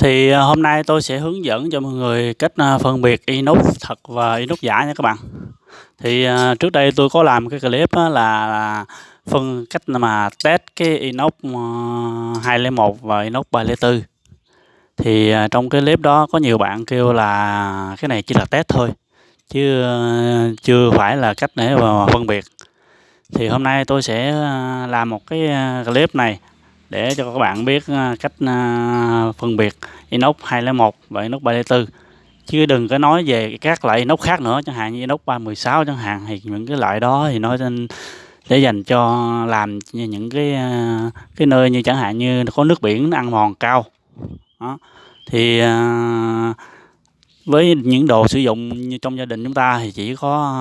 Thì à, hôm nay tôi sẽ hướng dẫn cho mọi người cách à, phân biệt inox thật và inox giả nha các bạn. Thì à, trước đây tôi có làm cái clip là, là phân cách mà test cái inox 201 và inox 304. Thì trong cái clip đó có nhiều bạn kêu là cái này chỉ là test thôi chứ chưa phải là cách để mà phân biệt. Thì hôm nay tôi sẽ làm một cái clip này để cho các bạn biết à, cách à, phân biệt inox 201 và inox 304 chứ đừng có nói về các loại inox khác nữa, chẳng hạn như inox 316 chẳng hạn, thì những cái loại đó thì nó để dành cho làm những cái à, cái nơi như chẳng hạn như có nước biển ăn mòn cao. Đó. thì với những đồ sử dụng như trong gia đình chúng ta thì chỉ có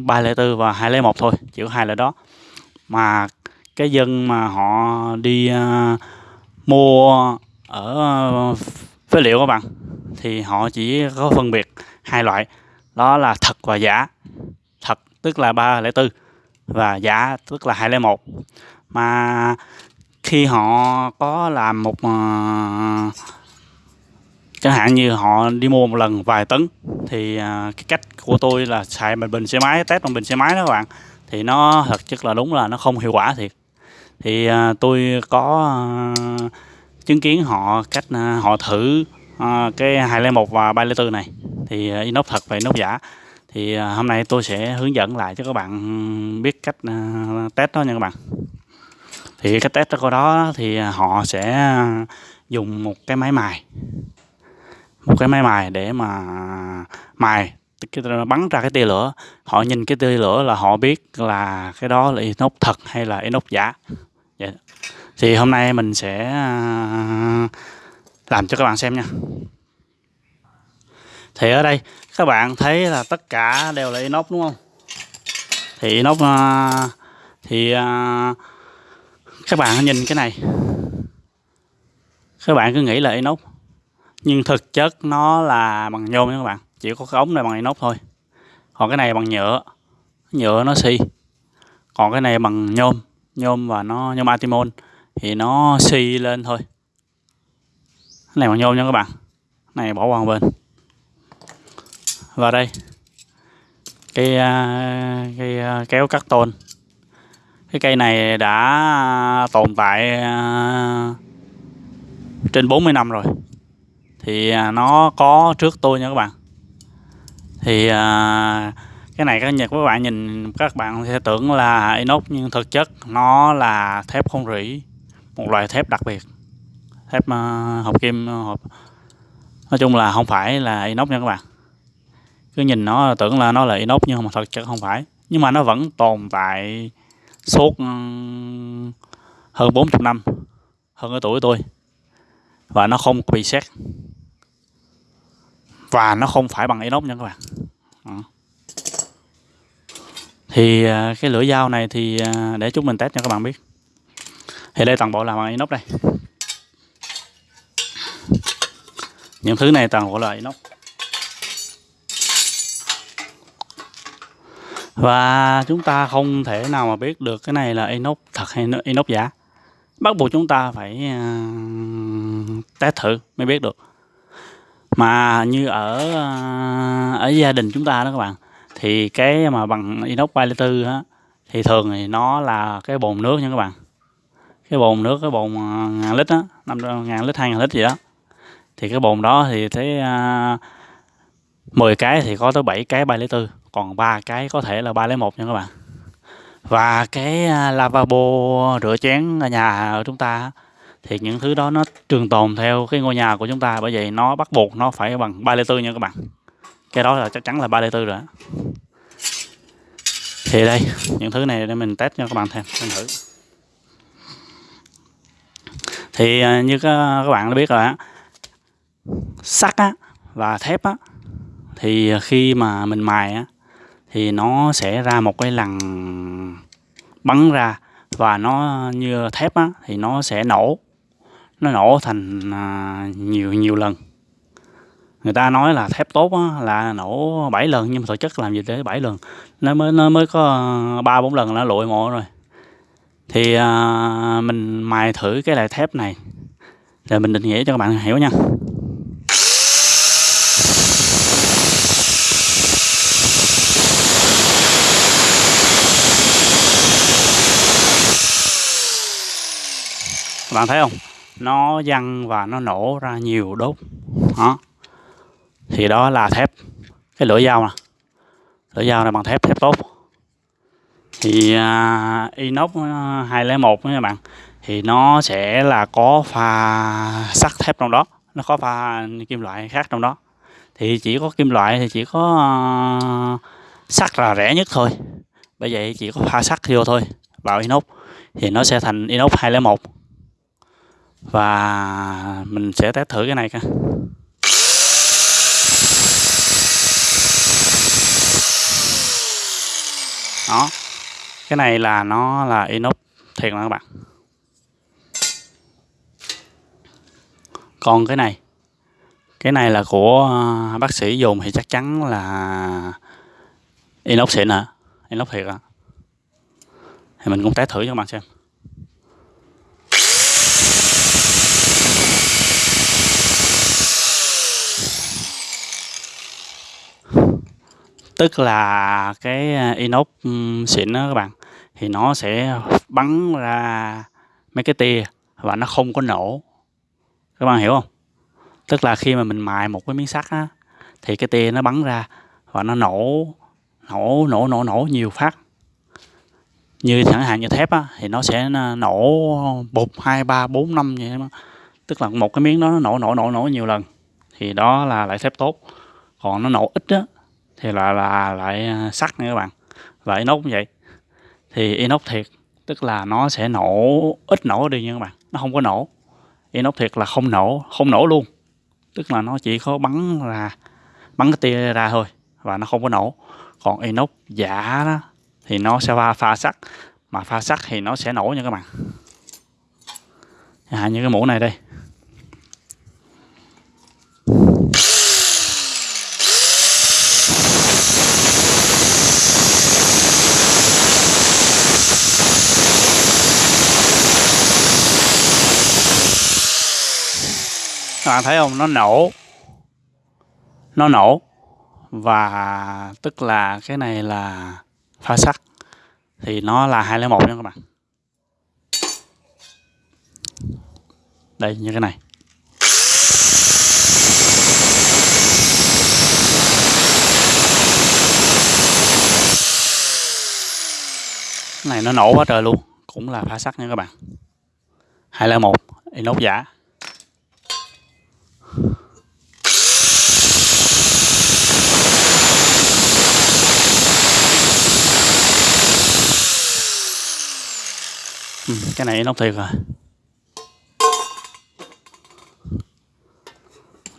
304 và 201 thôi, chỉ có hai loại đó. Mà cái dân mà họ đi uh, mua ở uh, phế liệu các bạn thì họ chỉ có phân biệt hai loại. Đó là thật và giả. Thật tức là 304 và giả tức là 201 mà khi họ có làm một uh, chẳng hạn như họ đi mua một lần vài tấn thì uh, cái cách của tôi là xài bình xe máy test bằng bình xe máy đó các bạn. Thì nó thật chất là đúng là nó không hiệu quả thiệt thì à, tôi có à, chứng kiến họ cách à, họ thử à, cái 201 và 304 này. Thì à, inox thật và inox giả. Thì à, hôm nay tôi sẽ hướng dẫn lại cho các bạn biết cách à, test đó nha các bạn. Thì cái test của đó thì à, họ sẽ dùng một cái máy mài. Một cái máy mài để mà mài bắn ra cái tia lửa. Họ nhìn cái tia lửa là họ biết là cái đó là inox thật hay là inox giả dạ. thì hôm nay mình sẽ à, làm cho các bạn xem nha. Thì ở đây, các bạn thấy là tất cả đều là inox đúng không? Thì inox à, thì à, các bạn nhìn cái này. Các bạn cứ nghĩ là inox, nhưng thực chất nó là bằng nhôm nha các bạn. Chỉ có cái ống này bằng inox thôi. Còn cái này bằng nhựa. Nhựa nó xi. Còn cái này bằng nhôm nhôm và nó, nhôm atimon thì nó xi lên thôi. Cái này bằng nhôm nha các bạn. Này bỏ qua một bên. Và đây. Cây cái à, cây à, kéo cắt tôn. Cái cây này đã tồn tại à, trên 40 năm rồi. Thì nó có trước tôi nha các bạn. Thì cái này các nhật, các bạn nhìn, các bạn sẽ tưởng là inox nhưng thực chất nó là thép không rỉ, một loại thép đặc biệt. Thép ờ, hợp kim, hộp, nói chung là không phải là inox nha các bạn. Cứ nhìn nó, tưởng là nó là inox nhưng mà thật chất không phải. Nhưng mà nó vẫn tồn tại suốt hơn 40 năm, hơn cái tuổi tôi. Và nó không bị xét và nó không phải bằng inox nha các bạn thì à, cái lưỡi dao này thì à, để chúng mình test cho các bạn biết. Thì đây toàn bộ là bằng inox đây. Những thứ này toàn bộ là inox. Và chúng ta không thể nào mà biết được cái này là inox thật hay inox giả. Bắt buộc chúng ta phải à, test thử mới biết được. Mà như ở ở gia đình chúng ta đó các bạn thì cái mà bằng inox 304 á thì thường thì nó là cái bồn nước nha các bạn. Cái bồn nước cái bồn à, ngàn lít á năm ngàn lít hai ngàn lít gì đó. Thì cái bồn đó thì thấy à, uh, 10 cái thì có tới 7 cái 304 còn ba cái có thể là 301 nha các bạn. Và cái à, lavabo rửa chén ở nhà ở chúng ta thì những thứ đó nó trường tồn theo cái ngôi nhà của chúng ta. Bởi vậy nó bắt buộc nó phải bằng 3 lê tư nha các bạn cái đó là chắc chắn là 3 lê tư rồi thì đây, những thứ này để mình test cho các bạn thêm, xem thử. Thì à, như các bạn đã biết rồi á, sắt á và thép á, thì khi mà mình mài á, thì nó sẽ ra một cái lằn bắn ra và nó như thép á, thì nó sẽ nổ. Nó nổ thành à, nhiều nhiều lần người ta nói là thép tốt á, là nổ 7 lần nhưng mà thực chất làm gì tới 7 lần. Nó mới nó mới có ờ, ba bốn lần nó lụi mộ rồi. Thì à, mình mài thử cái loại thép này. Để mình định nghĩa cho các bạn hiểu nha. Các bạn thấy không? Nó văng và nó nổ ra nhiều đốt. Đó thì đó là thép cái lưỡi dao nè. Lưỡi dao này bằng thép thép tốt. Thì uh, inox à, 201 nha bạn. Thì nó sẽ là có pha sắt thép trong đó. Nó có pha kim loại khác trong đó. Thì chỉ có kim loại thì chỉ có uh, sắt là rẻ nhất thôi. Bởi vậy chỉ có pha sắt vô thôi vào inox. Thì nó sẽ thành inox 201 và mình sẽ test thử cái này coi. Đó. Cái này là nó là inox thiệt là các bạn. Còn cái này cái này là của à, bác sĩ dùng thì chắc chắn là inox xịn hả? Inox thiệt à thì mình cũng test thử cho các bạn xem. Tức là cái à, inox xịn đó các bạn. Thì nó sẽ bắn ra mấy cái tia và nó không có nổ. Các bạn hiểu không? Tức là khi mà mình mài một cái miếng sắt á, thì cái tia nó bắn ra và nó nổ nổ nổ nổ nổ nhiều phát. Như chẳng hạn như thép á, thì nó sẽ nổ bụt hai, ba, bốn, năm vậy đó. tức là một cái miếng đó nó nổ nổ nổ nổ nhiều lần. Thì đó là lại thép tốt. Còn nó nổ ít á thì là là lại à, sắt nha các bạn. Lại inox cũng vậy. Thì inox thiệt tức là nó sẽ nổ ít nổ đi nha các bạn. Nó không có nổ. Inox thiệt là không nổ không nổ luôn. Tức là nó chỉ có bắn ra bắn cái tia ra thôi và nó không có nổ. Còn inox giả đó thì nó sẽ pha pha sắt. Mà pha sắt thì nó sẽ nổ nha các bạn. À, như cái mũ này đây. Bạn thấy không? Nó nổ. Nó nổ. Và tức là cái này là pha sắt. Thì nó là 201 nha các bạn. Đây, như cái này. Cái này nó nổ quá trời luôn. Cũng là pha sắt nha các bạn. 201 inox giả. Ừ, cái này nó thiệt rồi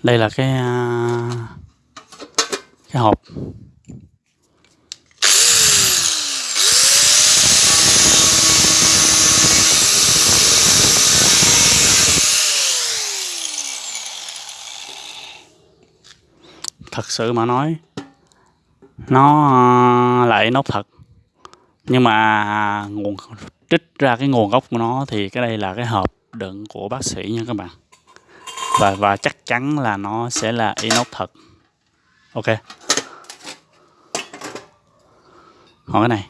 đây là cái à, cái hộp. Thật sự mà nói nó à, lại nốt thật. Nhưng mà nguồn trích ra cái nguồn gốc của nó thì cái đây là cái hộp đựng của bác sĩ nha các bạn. Và và chắc chắn là nó sẽ là inox thật. Ok. Hỏi cái này.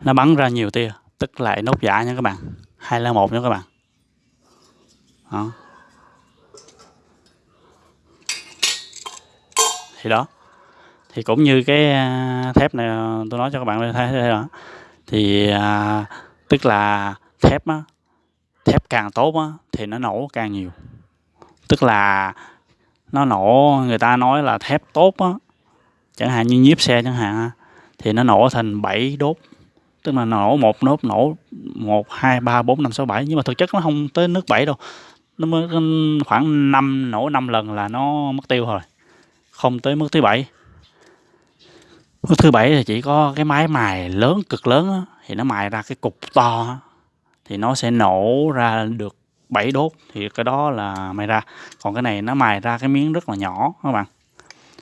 Nó bắn ra nhiều tia, tức là inox giả nha các bạn. Hai là một nha các bạn đó. thì đó. Thì cũng như cái à, thép này à, tôi nói cho các bạn thấy đây đó. Thì à, tức là thép á thép càng tốt á thì nó nổ càng nhiều. Tức là nó nổ người ta nói là thép tốt á chẳng hạn như nhiếp xe chẳng hạn thì nó nổ thành 7 đốt. Tức là nổ một nốt nổ một hai ba bốn năm sáu bảy. Nhưng mà thực chất nó không tới nước bảy đâu nó mới khoảng năm nổ năm lần là nó mất tiêu rồi. Không tới mức thứ bảy. Mức thứ bảy thì chỉ có cái máy mài lớn cực lớn đó, thì nó mài ra cái cục to đó, thì nó sẽ nổ ra được 7 đốt thì cái đó là mài ra. Còn cái này nó mài ra cái miếng rất là nhỏ các bạn.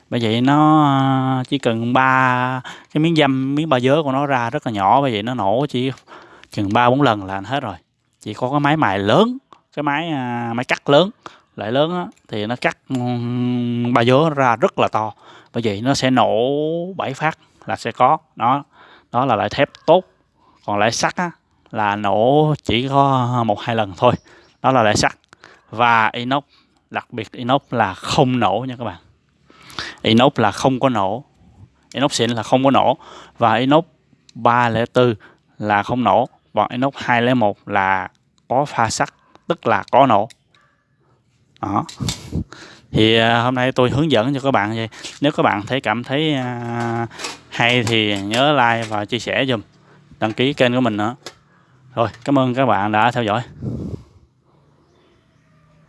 Bởi vậy nó à, chỉ cần ba cái miếng dăm miếng ba dớ của nó ra rất là nhỏ bởi vậy nó nổ chỉ chừng ba bốn lần là hết rồi. Chỉ có cái máy mài lớn cái máy à, máy cắt lớn. Loại lớn á, thì nó cắt ba dứa ra rất là to. Bởi vậy nó sẽ nổ bảy phát là sẽ có. Đó đó là loại thép tốt. Còn loại sắt á, là nổ chỉ có một hai lần thôi. Đó là loại sắt. Và inox đặc biệt inox là không nổ nha các bạn. Inox là không có nổ. Inox xịn là không có nổ. Và inox 304 là không nổ. Còn inox 201 là có pha sắt tức là có nổ. Đó. Thì à, hôm nay tôi hướng dẫn cho các bạn vậy. Nếu các bạn thấy cảm thấy à, hay thì nhớ like và chia sẻ dùm đăng ký kênh của mình nữa. Rồi, cảm ơn các bạn đã theo dõi.